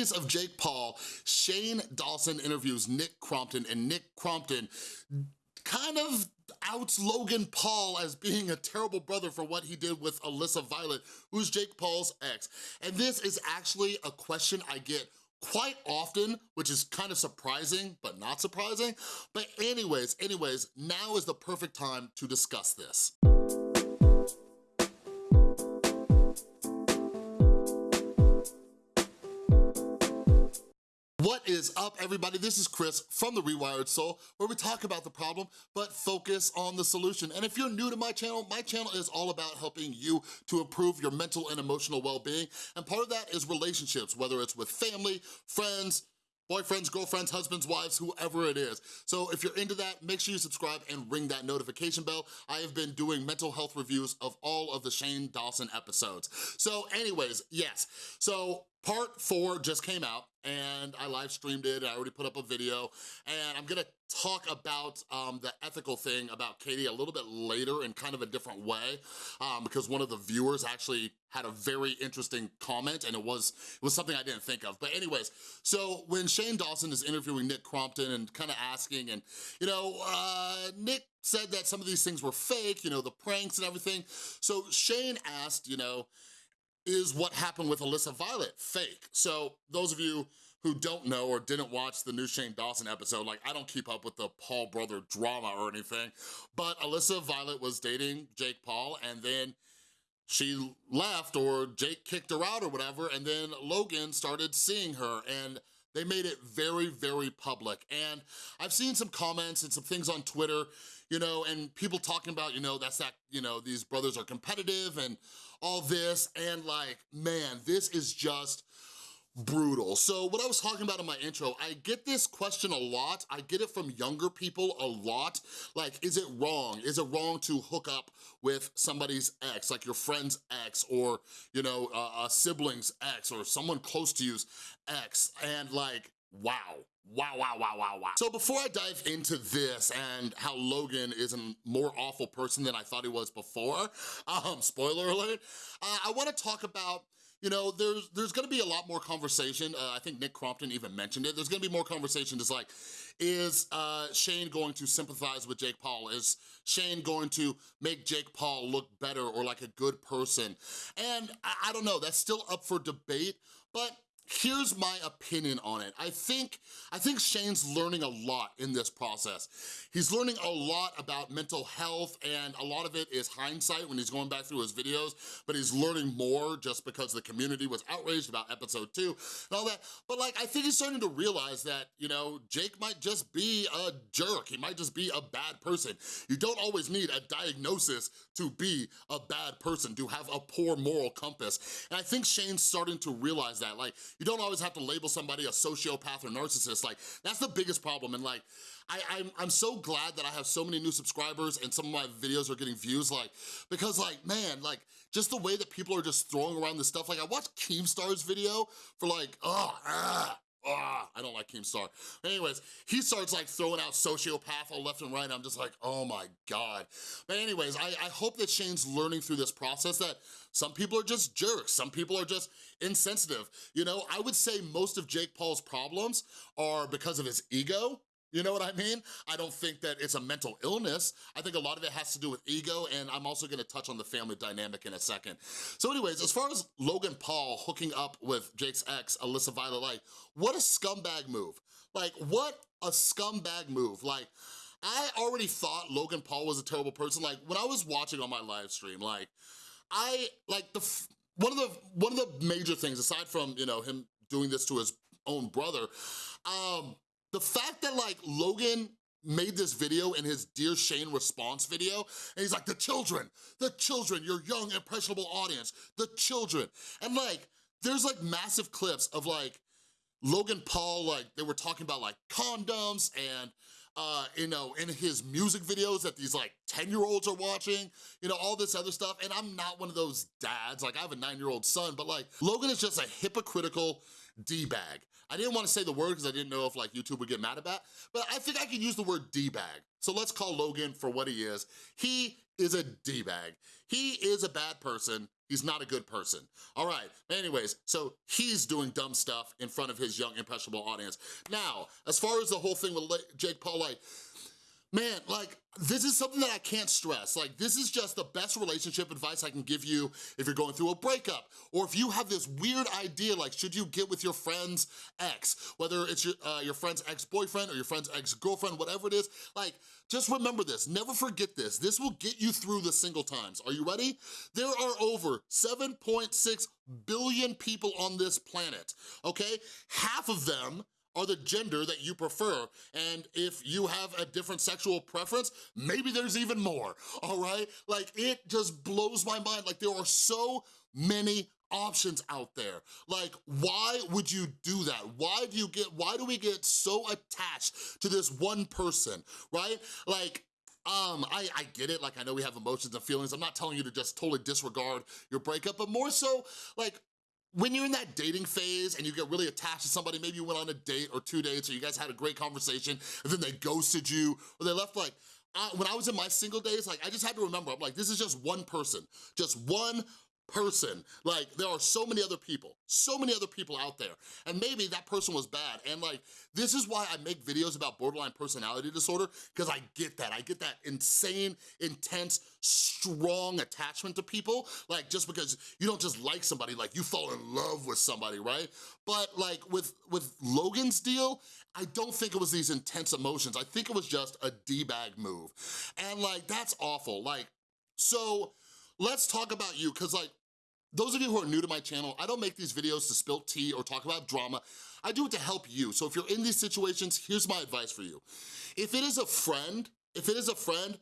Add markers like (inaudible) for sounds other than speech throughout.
news of Jake Paul, Shane Dawson interviews Nick Crompton, and Nick Crompton kind of outs Logan Paul as being a terrible brother for what he did with Alyssa Violet, who's Jake Paul's ex. And this is actually a question I get quite often, which is kind of surprising, but not surprising. But anyways, anyways, now is the perfect time to discuss this. What is up, everybody? This is Chris from The Rewired Soul, where we talk about the problem, but focus on the solution. And if you're new to my channel, my channel is all about helping you to improve your mental and emotional well-being. And part of that is relationships, whether it's with family, friends, boyfriends, girlfriends, husbands, wives, whoever it is. So if you're into that, make sure you subscribe and ring that notification bell. I have been doing mental health reviews of all of the Shane Dawson episodes. So anyways, yes. So part four just came out and I live streamed it, I already put up a video, and I'm gonna talk about um, the ethical thing about Katie a little bit later in kind of a different way, um, because one of the viewers actually had a very interesting comment, and it was, it was something I didn't think of. But anyways, so when Shane Dawson is interviewing Nick Crompton and kind of asking, and you know, uh, Nick said that some of these things were fake, you know, the pranks and everything. So Shane asked, you know, is what happened with Alyssa Violet fake? So those of you who don't know or didn't watch the new Shane Dawson episode, like I don't keep up with the Paul brother drama or anything, but Alyssa Violet was dating Jake Paul and then she left or Jake kicked her out or whatever and then Logan started seeing her and they made it very, very public. And I've seen some comments and some things on Twitter, you know, and people talking about, you know, that's that, you know, these brothers are competitive and all this. And like, man, this is just, brutal. So what I was talking about in my intro, I get this question a lot. I get it from younger people a lot. Like, is it wrong? Is it wrong to hook up with somebody's ex, like your friend's ex or, you know, a, a sibling's ex or someone close to you's ex? And like, wow. Wow, wow, wow, wow, wow. So before I dive into this and how Logan is a more awful person than I thought he was before, (laughs) um, spoiler alert, uh, I wanna talk about you know, there's there's gonna be a lot more conversation. Uh, I think Nick Crompton even mentioned it. There's gonna be more conversation just like, is uh, Shane going to sympathize with Jake Paul? Is Shane going to make Jake Paul look better or like a good person? And I, I don't know, that's still up for debate, but Here's my opinion on it. I think, I think Shane's learning a lot in this process. He's learning a lot about mental health and a lot of it is hindsight when he's going back through his videos, but he's learning more just because the community was outraged about episode two and all that. But like, I think he's starting to realize that, you know, Jake might just be a jerk. He might just be a bad person. You don't always need a diagnosis to be a bad person, to have a poor moral compass. And I think Shane's starting to realize that. Like, you don't always have to label somebody a sociopath or narcissist. Like, that's the biggest problem. And like, I, I'm, I'm so glad that I have so many new subscribers and some of my videos are getting views, like, because like, man, like, just the way that people are just throwing around this stuff. Like, I watched Keemstar's video for like, oh, Ah, I don't like Keemstar. Anyways, he starts like throwing out sociopath all left and right. I'm just like, oh my God. But anyways, I, I hope that Shane's learning through this process that some people are just jerks. Some people are just insensitive. You know, I would say most of Jake Paul's problems are because of his ego you know what I mean? I don't think that it's a mental illness. I think a lot of it has to do with ego, and I'm also gonna touch on the family dynamic in a second. So anyways, as far as Logan Paul hooking up with Jake's ex, Alyssa Violet Light, what a scumbag move. Like, what a scumbag move. Like, I already thought Logan Paul was a terrible person. Like, when I was watching on my live stream, like, I, like, the one of the one of the major things, aside from, you know, him doing this to his own brother, um, the fact that like Logan made this video in his Dear Shane response video, and he's like, the children, the children, your young, impressionable audience, the children. And like, there's like massive clips of like, Logan Paul, like, they were talking about like condoms and uh, you know, in his music videos that these like 10-year-olds are watching, you know, all this other stuff. And I'm not one of those dads, like I have a nine-year-old son, but like Logan is just a hypocritical D-bag. I didn't want to say the word because I didn't know if like YouTube would get mad about, but I think I can use the word D-bag. So let's call Logan for what he is. He is a D-bag. He is a bad person. He's not a good person. All right, anyways, so he's doing dumb stuff in front of his young, impressionable audience. Now, as far as the whole thing with Jake Paul, like, man, like, this is something that I can't stress. Like, this is just the best relationship advice I can give you if you're going through a breakup, or if you have this weird idea, like, should you get with your friend's ex, whether it's your, uh, your friend's ex-boyfriend or your friend's ex-girlfriend, whatever it is, like, just remember this, never forget this. This will get you through the single times. Are you ready? There are over 7.6 billion people on this planet, okay? Half of them are the gender that you prefer. And if you have a different sexual preference, maybe there's even more, (laughs) all right? Like, it just blows my mind. Like, there are so many options out there. Like, why would you do that? Why do you get, why do we get so attached to this one person, right? Like, um, I, I get it, like I know we have emotions and feelings. I'm not telling you to just totally disregard your breakup, but more so, like, when you're in that dating phase and you get really attached to somebody, maybe you went on a date or two dates or you guys had a great conversation and then they ghosted you or they left like, when I was in my single days, like I just had to remember, I'm like, this is just one person, just one person. Like, there are so many other people, so many other people out there. And maybe that person was bad. And like, this is why I make videos about borderline personality disorder, because I get that. I get that insane, intense, strong attachment to people. Like, just because you don't just like somebody, like you fall in love with somebody, right? But like with, with Logan's deal, I don't think it was these intense emotions. I think it was just a D-bag move. And like, that's awful. Like, so let's talk about you, because like, those of you who are new to my channel, I don't make these videos to spill tea or talk about drama. I do it to help you. So if you're in these situations, here's my advice for you. If it is a friend, if it is a friend,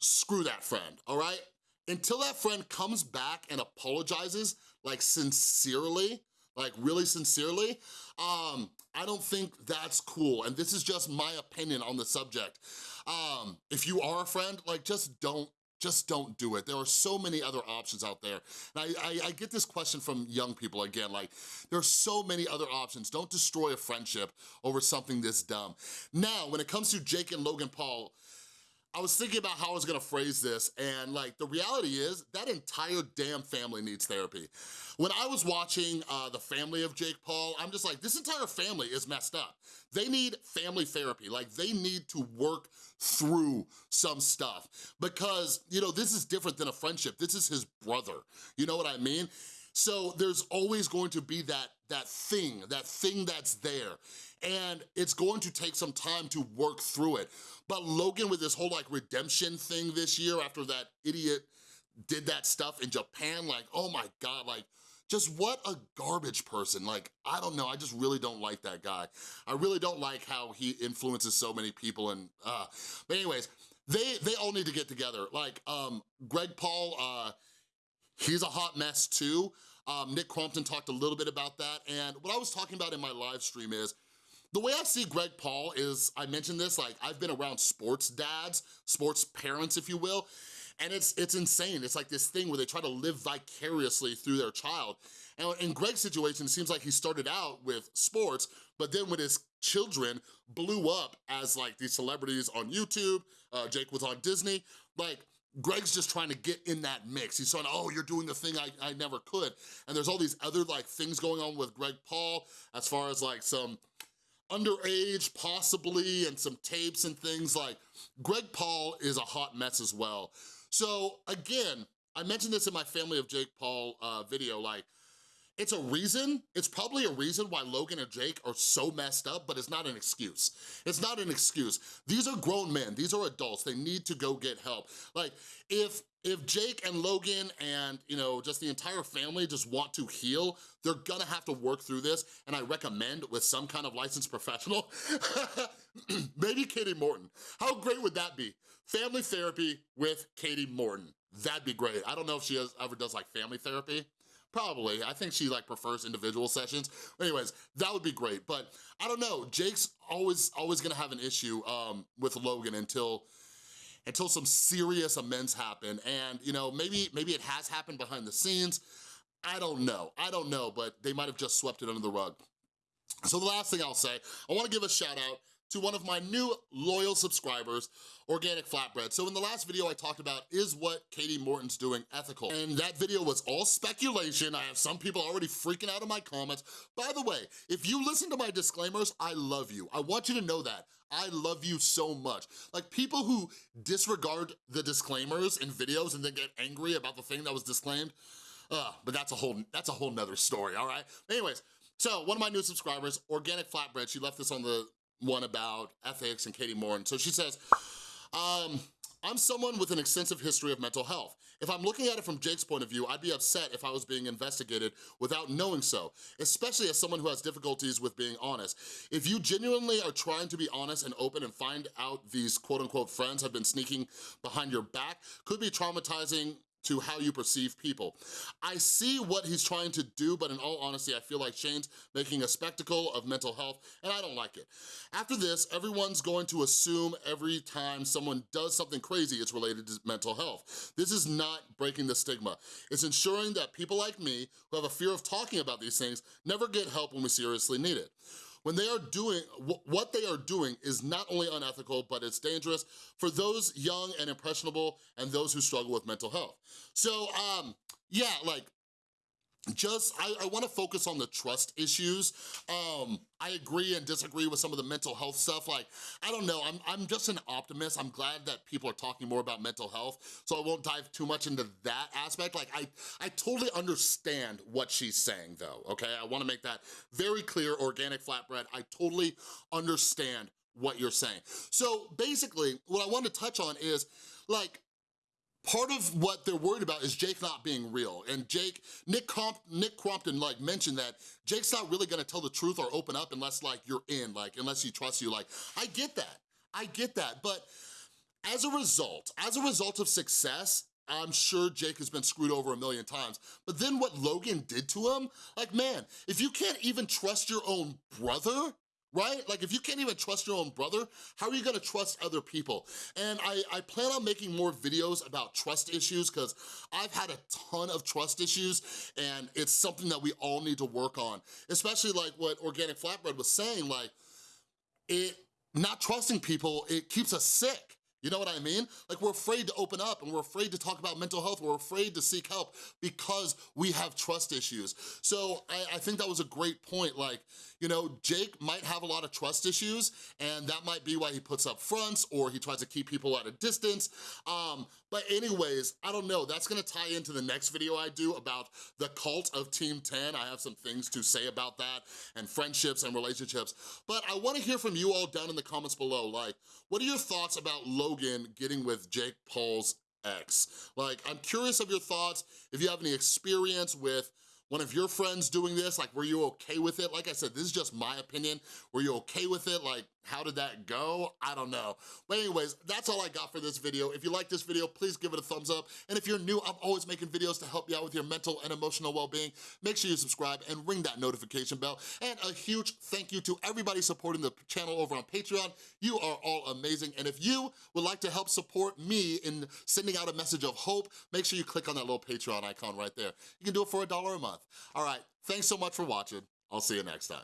screw that friend, all right? Until that friend comes back and apologizes, like sincerely, like really sincerely, um, I don't think that's cool. And this is just my opinion on the subject. Um, if you are a friend, like just don't just don't do it. There are so many other options out there. And I, I, I get this question from young people again, like, there are so many other options. Don't destroy a friendship over something this dumb. Now, when it comes to Jake and Logan Paul, I was thinking about how I was gonna phrase this, and like, the reality is, that entire damn family needs therapy. When I was watching uh, the family of Jake Paul, I'm just like, this entire family is messed up. They need family therapy, like they need to work through some stuff because, you know, this is different than a friendship. This is his brother, you know what I mean? So there's always going to be that, that thing, that thing that's there. And it's going to take some time to work through it. But Logan with this whole like redemption thing this year after that idiot did that stuff in Japan, like, oh my God, like, just what a garbage person. Like, I don't know, I just really don't like that guy. I really don't like how he influences so many people and, uh, but anyways, they, they all need to get together. Like, um, Greg Paul, uh, he's a hot mess too. Um, Nick Crompton talked a little bit about that, and what I was talking about in my live stream is, the way I see Greg Paul is, I mentioned this, like I've been around sports dads, sports parents, if you will, and it's it's insane. It's like this thing where they try to live vicariously through their child. And in Greg's situation, it seems like he started out with sports, but then when his children blew up as like these celebrities on YouTube, uh, Jake was on Disney, like Greg's just trying to get in that mix. He's saying, oh, you're doing the thing I, I never could. And there's all these other like things going on with Greg Paul as far as like some underage possibly and some tapes and things like Greg Paul is a hot mess as well. So again, I mentioned this in my Family of Jake Paul uh, video, like it's a reason, it's probably a reason why Logan and Jake are so messed up, but it's not an excuse. It's not an excuse. These are grown men, these are adults, they need to go get help. Like, if if Jake and Logan and, you know, just the entire family just want to heal, they're gonna have to work through this, and I recommend with some kind of licensed professional, (laughs) maybe Katie Morton. How great would that be? Family therapy with Katie Morton. That'd be great. I don't know if she has, ever does like family therapy. Probably, I think she like prefers individual sessions. Anyways, that would be great, but I don't know, Jake's always always gonna have an issue um, with Logan until until some serious amends happen. And you know, maybe, maybe it has happened behind the scenes. I don't know, I don't know, but they might have just swept it under the rug. So the last thing I'll say, I wanna give a shout out to one of my new loyal subscribers, Organic Flatbread. So in the last video I talked about, is what Katie Morton's doing ethical? And that video was all speculation. I have some people already freaking out in my comments. By the way, if you listen to my disclaimers, I love you. I want you to know that. I love you so much. Like people who disregard the disclaimers in videos and then get angry about the thing that was disclaimed, uh, but that's a whole that's a whole nother story, all right? Anyways, so one of my new subscribers, Organic Flatbread, she left this on the one about ethics and Katie Morton. So she says, um, I'm someone with an extensive history of mental health. If I'm looking at it from Jake's point of view, I'd be upset if I was being investigated without knowing so, especially as someone who has difficulties with being honest. If you genuinely are trying to be honest and open and find out these quote unquote friends have been sneaking behind your back, could be traumatizing to how you perceive people. I see what he's trying to do, but in all honesty, I feel like Shane's making a spectacle of mental health, and I don't like it. After this, everyone's going to assume every time someone does something crazy, it's related to mental health. This is not breaking the stigma. It's ensuring that people like me, who have a fear of talking about these things, never get help when we seriously need it when they are doing, what they are doing is not only unethical, but it's dangerous for those young and impressionable and those who struggle with mental health. So, um, yeah, like, just, I, I wanna focus on the trust issues. Um, I agree and disagree with some of the mental health stuff. Like, I don't know, I'm, I'm just an optimist. I'm glad that people are talking more about mental health, so I won't dive too much into that aspect. Like, I, I totally understand what she's saying though, okay? I wanna make that very clear, organic flatbread. I totally understand what you're saying. So basically, what I want to touch on is, like, part of what they're worried about is Jake not being real. And Jake, Nick, Comp, Nick Crompton like mentioned that Jake's not really gonna tell the truth or open up unless like you're in, like unless he trusts you. Like, I get that, I get that. But as a result, as a result of success, I'm sure Jake has been screwed over a million times. But then what Logan did to him, like man, if you can't even trust your own brother, right? Like if you can't even trust your own brother, how are you gonna trust other people? And I, I plan on making more videos about trust issues because I've had a ton of trust issues and it's something that we all need to work on. Especially like what Organic Flatbread was saying, like it, not trusting people, it keeps us sick. You know what I mean? Like we're afraid to open up and we're afraid to talk about mental health. We're afraid to seek help because we have trust issues. So I, I, think that was a great point. Like, you know, Jake might have a lot of trust issues and that might be why he puts up fronts or he tries to keep people at a distance. Um, but anyways, I don't know. That's gonna tie into the next video I do about the cult of Team 10. I have some things to say about that and friendships and relationships. But I wanna hear from you all down in the comments below. Like, what are your thoughts about Logan getting with Jake Paul's ex? Like, I'm curious of your thoughts, if you have any experience with one of your friends doing this, like, were you okay with it? Like I said, this is just my opinion. Were you okay with it? Like, how did that go? I don't know. But anyways, that's all I got for this video. If you like this video, please give it a thumbs up. And if you're new, I'm always making videos to help you out with your mental and emotional well-being. Make sure you subscribe and ring that notification bell. And a huge thank you to everybody supporting the channel over on Patreon. You are all amazing. And if you would like to help support me in sending out a message of hope, make sure you click on that little Patreon icon right there. You can do it for a dollar a month. All right, thanks so much for watching. I'll see you next time.